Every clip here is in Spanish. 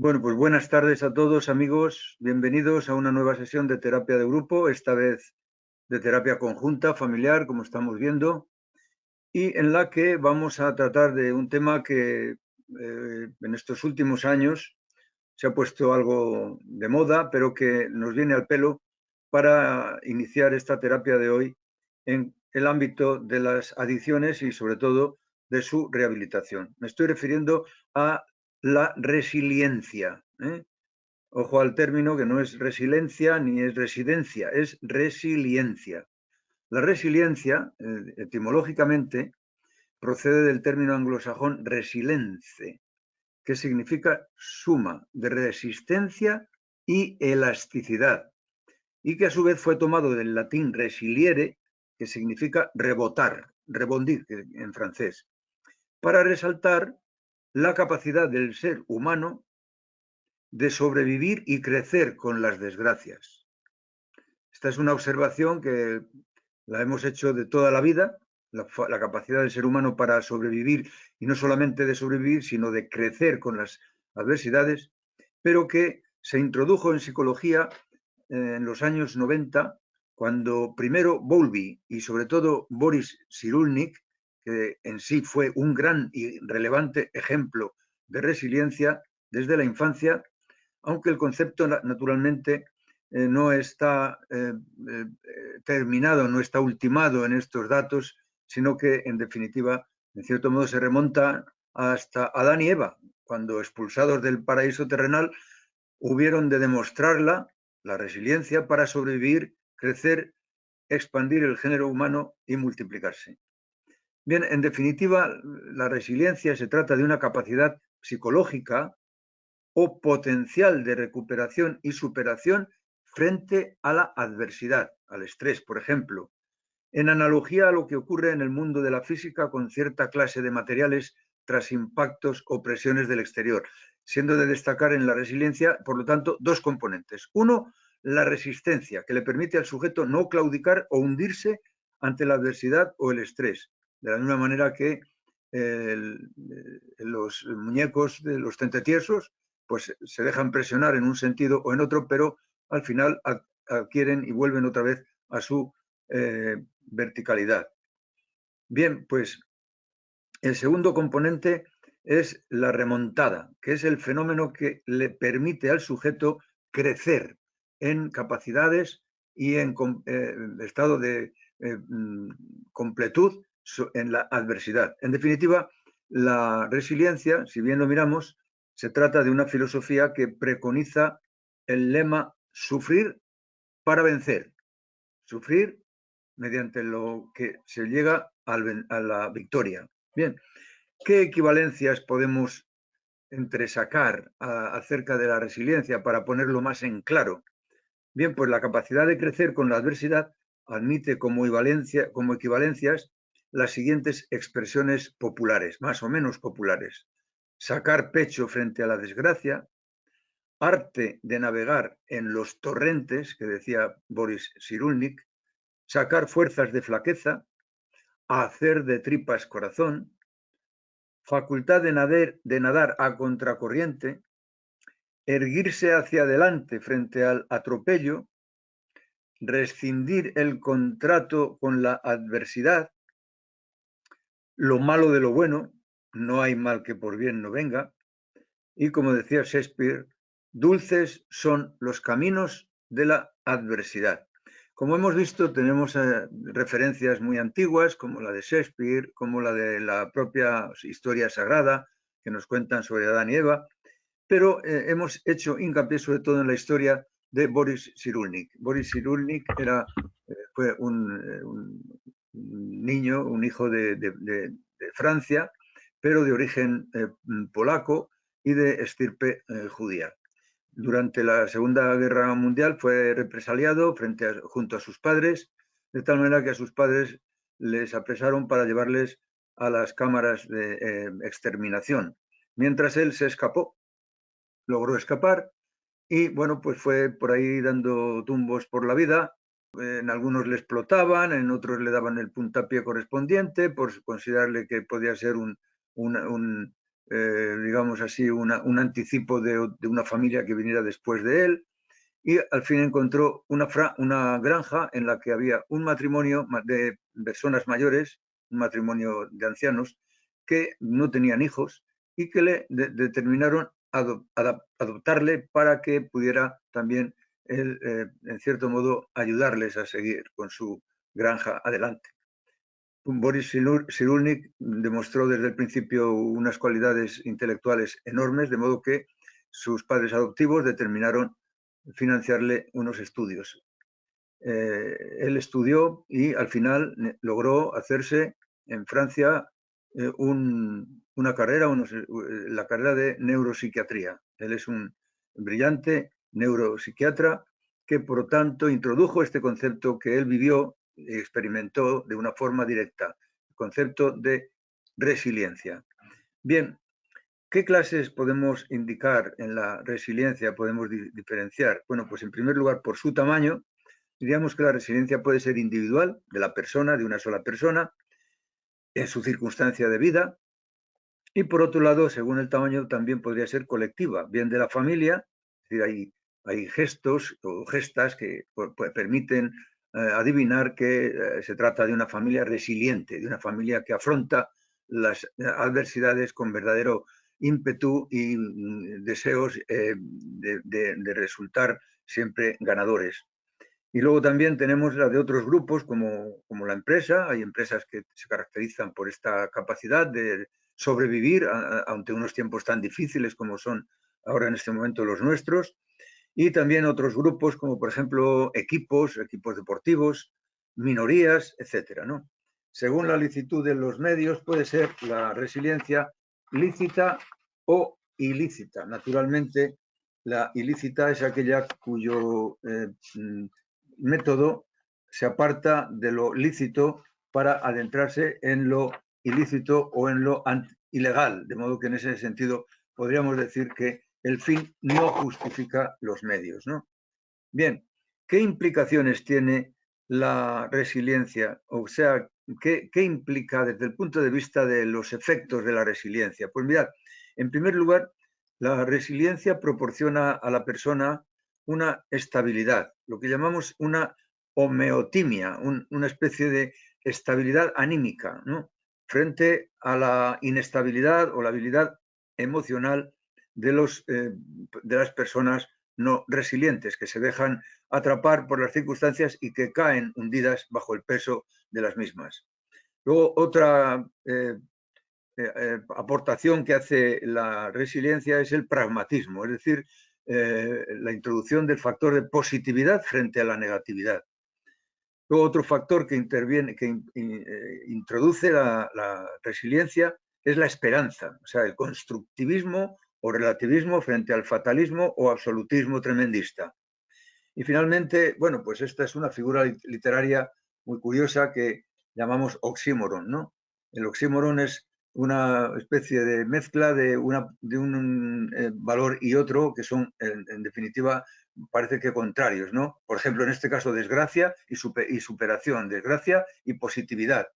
Bueno, pues buenas tardes a todos amigos, bienvenidos a una nueva sesión de terapia de grupo, esta vez de terapia conjunta, familiar, como estamos viendo, y en la que vamos a tratar de un tema que eh, en estos últimos años se ha puesto algo de moda, pero que nos viene al pelo para iniciar esta terapia de hoy en el ámbito de las adicciones y sobre todo de su rehabilitación. Me estoy refiriendo a la resiliencia. ¿eh? Ojo al término que no es resiliencia ni es residencia, es resiliencia. La resiliencia, eh, etimológicamente, procede del término anglosajón resilience, que significa suma de resistencia y elasticidad, y que a su vez fue tomado del latín resiliere, que significa rebotar, rebondir en francés, para resaltar la capacidad del ser humano de sobrevivir y crecer con las desgracias. Esta es una observación que la hemos hecho de toda la vida, la, capacidad del ser humano para sobrevivir, y no solamente de sobrevivir, sino de crecer con las adversidades, pero que se introdujo en psicología eh, en los años 90, cuando primero Bowlby y sobre todo Boris Cyrulnik que en sí fue un gran y relevante ejemplo de resiliencia desde la infancia, aunque el concepto naturalmente eh, no está eh, eh, terminado, no está ultimado en estos datos, sino que en definitiva, en cierto modo, se remonta hasta Adán y Eva, cuando expulsados del paraíso terrenal, hubieron de demostrarla, la resiliencia, para sobrevivir, crecer, expandir el género humano y multiplicarse. Bien, en definitiva, la resiliencia se trata de una capacidad psicológica o potencial de recuperación y superación frente a la adversidad, al estrés, por ejemplo, en analogía a lo que ocurre en el mundo de la física con cierta clase de materiales tras impactos o presiones del exterior, siendo de destacar en la resiliencia, por lo tanto, dos componentes. Uno, la resistencia, que le permite al sujeto no claudicar o hundirse ante la adversidad o el estrés, de la misma manera que los muñecos de los tentetiesos pues se dejan presionar en un sentido o en otro, pero al final adquieren y vuelven otra vez a su eh, verticalidad. Bien, pues el segundo componente es la remontada, que es el fenómeno que le permite al sujeto crecer en capacidades y en eh, estado de eh, mm, completud en la adversidad. En definitiva, la resiliencia, si bien lo miramos, se trata de una filosofía que preconiza el lema sufrir para vencer. Sufrir mediante lo que se llega a la victoria. Bien, ¿qué equivalencias podemos entresacar acerca de la resiliencia para ponerlo más en claro? Bien, pues la capacidad de crecer con la adversidad admite como, como equivalencias las siguientes expresiones populares, más o menos populares. Sacar pecho frente a la desgracia, arte de navegar en los torrentes, que decía Boris Cyrulnik, sacar fuerzas de flaqueza, hacer de tripas corazón, facultad de de nadar a contracorriente, erguirse hacia adelante frente al atropello, rescindir el contrato con la adversidad, lo malo de lo bueno, no hay mal que por bien no venga, y como decía Shakespeare, dulces son los caminos de la adversidad. Como hemos visto, tenemos eh, referencias muy antiguas, como la de Shakespeare, como la de la propia historia sagrada, que nos cuentan sobre Adán y Eva, pero eh, hemos hecho hincapié sobre todo en la historia de Boris Cyrulnik. Boris Cyrulnik era, eh, fue un, niño, un hijo de, Francia, pero de origen eh, polaco y de estirpe eh, judía. Durante la Segunda Guerra Mundial fue represaliado frente junto a sus padres, de tal manera que a sus padres les apresaron para llevarles a las cámaras de eh, exterminación, mientras él se escapó, logró escapar y bueno, pues fue por ahí dando tumbos por la vida en algunos le explotaban, en otros le daban el puntapié correspondiente por considerarle que podía ser un, eh, digamos así, un anticipo de, una familia que viniera después de él. Y al fin encontró una, una granja en la que había un matrimonio de personas mayores, un matrimonio de ancianos, que no tenían hijos y que le determinaron adoptarle para que pudiera también, él, eh, en cierto modo, ayudarles a seguir con su granja adelante. Boris Cyrulnik demostró desde el principio unas cualidades intelectuales enormes, de modo que sus padres adoptivos determinaron financiarle unos estudios. Eh, él estudió y al final logró hacerse en Francia eh, una carrera, la carrera de neuropsiquiatría. Él es un brillante neuropsiquiatra que, por tanto, introdujo este concepto que él vivió y experimentó de una forma directa, el concepto de resiliencia. Bien, ¿qué clases podemos indicar en la resiliencia, podemos diferenciar? Bueno, pues en primer lugar, por su tamaño, diríamos que la resiliencia puede ser individual, de la persona, de una sola persona, en su circunstancia de vida. Y por otro lado, según el tamaño, también podría ser colectiva, bien de la familia, es decir, hay, hay gestos o gestas que permiten eh, adivinar que eh, se trata de una familia resiliente, de una familia que afronta las adversidades con verdadero ímpetu y mm, deseos eh, de resultar siempre ganadores. Y luego también tenemos la de otros grupos como, como la empresa. Hay empresas que se caracterizan por esta capacidad de sobrevivir ante unos tiempos tan difíciles como son ahora en este momento los nuestros. Y también otros grupos como por ejemplo equipos, equipos deportivos, minorías, etcétera, ¿no? Según la licitud de los medios puede ser la resiliencia lícita o ilícita. Naturalmente, la ilícita es aquella cuyo eh, mm, método se aparta de lo lícito para adentrarse en lo ilícito o en lo ilegal, de modo que en ese sentido podríamos decir que el fin no justifica los medios. ¿no? Bien, ¿qué implicaciones tiene la resiliencia? O sea, ¿qué, ¿qué, implica desde el punto de vista de los efectos de la resiliencia? Pues mirad, en primer lugar, la resiliencia proporciona a la persona una estabilidad, lo que llamamos una homeotimia, una especie de estabilidad anímica, frente a la inestabilidad o la habilidad emocional eh, de las personas no resilientes, que se dejan atrapar por las circunstancias y que caen hundidas bajo el peso de las mismas. Luego, otra eh, eh, aportación que hace la resiliencia es el pragmatismo, es decir, la introducción del factor de positividad frente a la negatividad. Luego otro factor que interviene, que introduce la, resiliencia es la esperanza, o sea, el constructivismo o relativismo frente al fatalismo o absolutismo tremendista. Y finalmente, bueno, pues esta es una figura literaria muy curiosa que llamamos oxímoron, ¿no? El oxímoron es una especie de mezcla de, una, de un eh, valor y otro que son, en, definitiva, parece que contrarios, ¿no? Por ejemplo, en este caso, desgracia y, y superación, desgracia y positividad.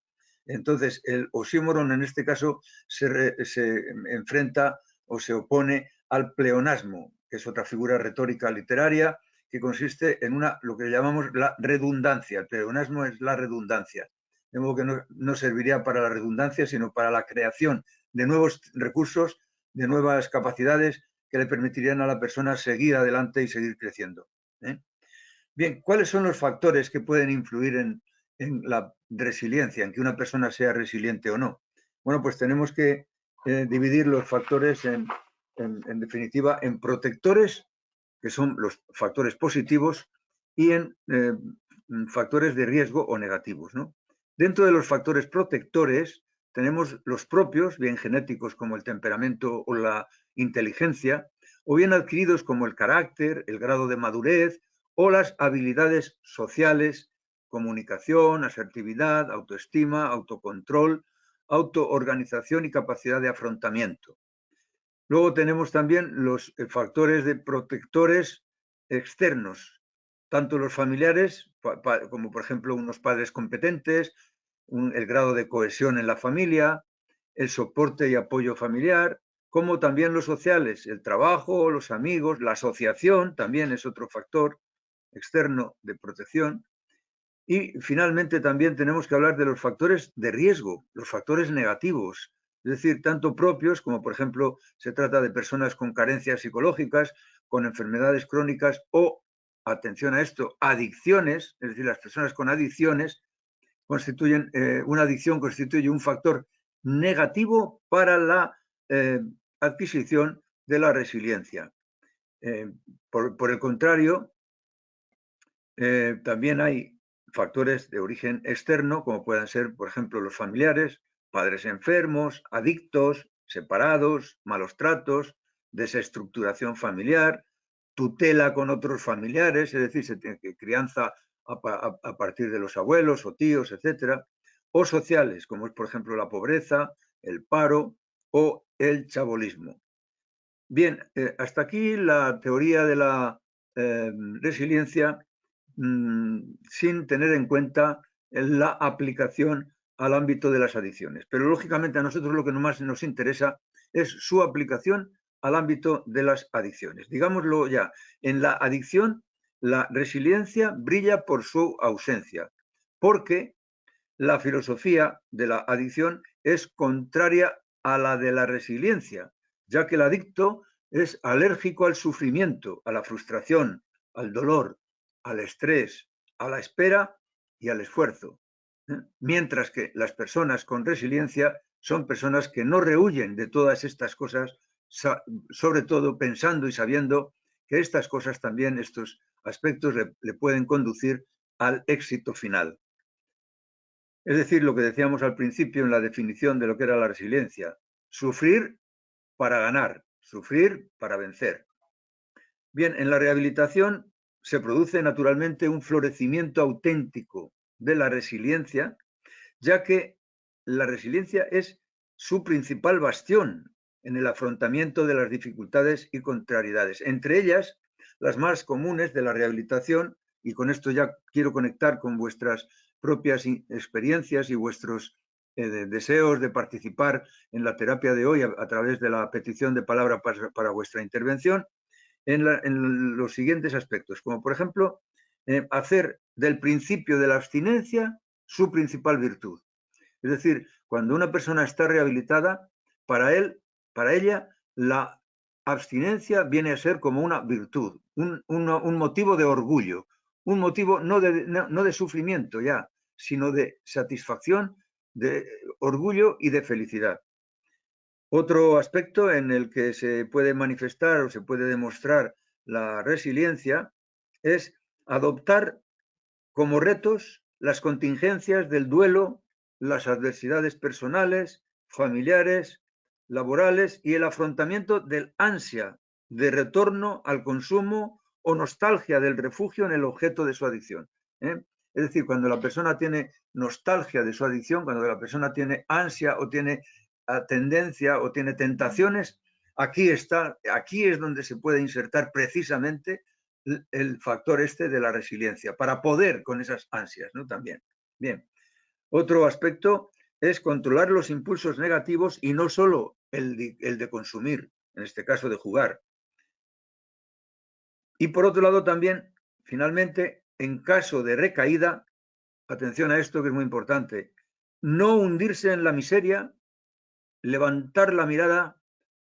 Entonces, el oxímoron en este caso se, se, enfrenta o se opone al pleonasmo, que es otra figura retórica literaria que consiste en una, lo que llamamos la redundancia. El pleonasmo es la redundancia de modo que no, serviría para la redundancia, sino para la creación de nuevos recursos, de nuevas capacidades que le permitirían a la persona seguir adelante y seguir creciendo. ¿eh? Bien, ¿cuáles son los factores que pueden influir en, la resiliencia, en que una persona sea resiliente o no? Bueno, pues tenemos que eh, dividir los factores en, definitiva en protectores, que son los factores positivos, y en eh, factores de riesgo o negativos. ¿no? Dentro de los factores protectores tenemos los propios, bien genéticos como el temperamento o la inteligencia, o bien adquiridos como el carácter, el grado de madurez o las habilidades sociales, comunicación, asertividad, autoestima, autocontrol, autoorganización y capacidad de afrontamiento. Luego tenemos también los eh, factores de protectores externos, tanto los familiares, como por ejemplo unos padres competentes, el grado de cohesión en la familia, el soporte y apoyo familiar, como también los sociales, el trabajo, los amigos, la asociación también es otro factor externo de protección. Y finalmente también tenemos que hablar de los factores de riesgo, los factores negativos, es decir, tanto propios como, por ejemplo, se trata de personas con carencias psicológicas, con enfermedades crónicas o, atención a esto, adicciones, es decir, las personas con adicciones constituyen, eh, una adicción constituye un factor negativo para la eh, adquisición de la resiliencia. Eh, por, el contrario, también hay factores de origen externo, como puedan ser, por ejemplo, los familiares, padres enfermos, adictos, separados, malos tratos, desestructuración familiar, tutela con otros familiares, es decir, se tiene que crianza a, partir de los abuelos o tíos, etcétera, o sociales, como es por ejemplo la pobreza, el paro o el chabolismo. Bien, eh, hasta aquí la teoría de la eh, resiliencia mm, sin tener en cuenta la aplicación al ámbito de las adicciones. Pero lógicamente a nosotros lo que más nos interesa es su aplicación al ámbito de las adicciones. Digámoslo ya, en la adicción la resiliencia brilla por su ausencia, porque la filosofía de la adicción es contraria a la de la resiliencia, ya que el adicto es alérgico al sufrimiento, a la frustración, al dolor, al estrés, a la espera y al esfuerzo. ¿eh? Mientras que las personas con resiliencia son personas que no rehuyen de todas estas cosas, sobre todo pensando y sabiendo que estas cosas también, estos aspectos, le, pueden conducir al éxito final. Es decir, lo que decíamos al principio en la definición de lo que era la resiliencia, sufrir para ganar, sufrir para vencer. Bien, en la rehabilitación se produce naturalmente un florecimiento auténtico de la resiliencia, ya que la resiliencia es su principal bastión en el afrontamiento de las dificultades y contrariedades. Entre ellas, las más comunes de la rehabilitación, y con esto ya quiero conectar con vuestras propias experiencias y vuestros eh, deseos de participar en la terapia de hoy a, través de la petición de palabra para, vuestra intervención, en, los siguientes aspectos, como por ejemplo, eh, hacer del principio de la abstinencia su principal virtud. Es decir, cuando una persona está rehabilitada, para él para ella, la abstinencia viene a ser como una virtud, un, motivo de orgullo, un motivo no de, no de sufrimiento ya, sino de satisfacción, de orgullo y de felicidad. Otro aspecto en el que se puede manifestar o se puede demostrar la resiliencia es adoptar como retos las contingencias del duelo, las adversidades personales, familiares, laborales y el afrontamiento del ansia de retorno al consumo o nostalgia del refugio en el objeto de su adicción. ¿eh? Es decir, cuando la persona tiene nostalgia de su adicción, cuando la persona tiene ansia o tiene tendencia o tiene tentaciones, aquí está, aquí es donde se puede insertar precisamente el factor este de la resiliencia, para poder con esas ansias, ¿no? También. Bien. Otro aspecto es controlar los impulsos negativos y no solo el de, consumir, en este caso de jugar. Y por otro lado también, finalmente, en caso de recaída, atención a esto que es muy importante, no hundirse en la miseria, levantar la mirada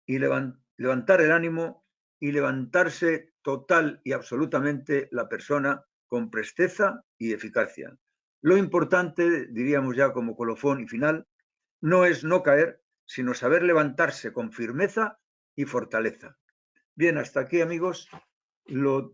y levantar el ánimo y levantarse total y absolutamente la persona con presteza y eficacia. Lo importante, diríamos ya como colofón y final, no es no caer, sino saber levantarse con firmeza y fortaleza. Bien, hasta aquí amigos,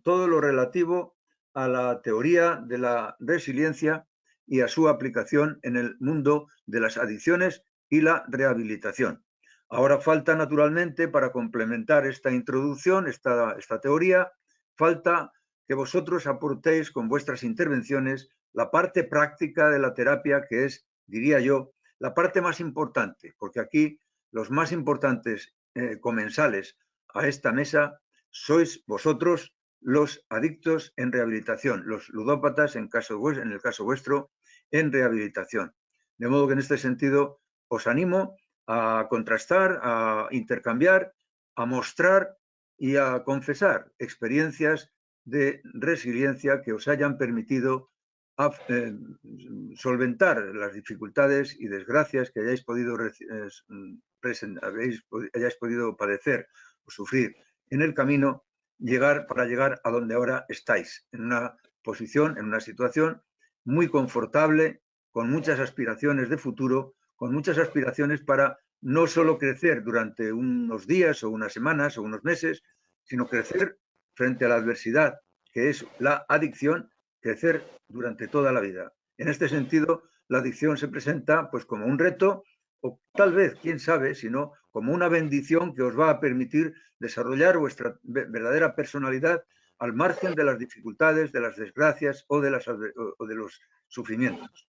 todo lo relativo a la teoría de la resiliencia y a su aplicación en el mundo de las adicciones y la rehabilitación. Ahora falta naturalmente para complementar esta introducción, esta, esta teoría, falta que vosotros aportéis con vuestras intervenciones la parte práctica de la terapia, que es, diría yo, la parte más importante, porque aquí los más importantes eh, comensales a esta mesa sois vosotros los adictos en rehabilitación, los ludópatas en, el caso vuestro en rehabilitación. De modo que en este sentido os animo a contrastar, a intercambiar, a mostrar y a confesar experiencias de resiliencia que os hayan permitido eh, solventar las dificultades y desgracias que hayáis podido, hayáis podido padecer o sufrir en el camino para llegar a donde ahora estáis, en una posición, en una situación muy confortable, con muchas aspiraciones de futuro, con muchas aspiraciones para no solo crecer durante unos días o unas semanas o unos meses, sino crecer frente a la adversidad, que es la adicción, crecer durante toda la vida. En este sentido, la adicción se presenta pues como un reto o tal vez, quién sabe, sino como una bendición que os va a permitir desarrollar vuestra verdadera personalidad al margen de las dificultades, de las desgracias o de, las, o de los sufrimientos.